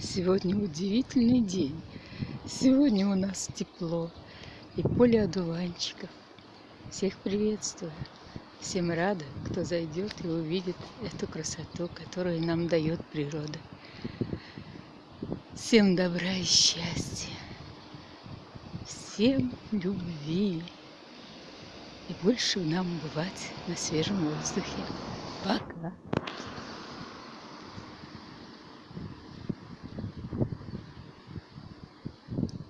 Сегодня удивительный день. Сегодня у нас тепло и поле одуванчиков. Всех приветствую. Всем рада, кто зайдет и увидит эту красоту, которую нам дает природа. Всем добра и счастья. Всем любви. И больше нам бывать на свежем воздухе. Пока.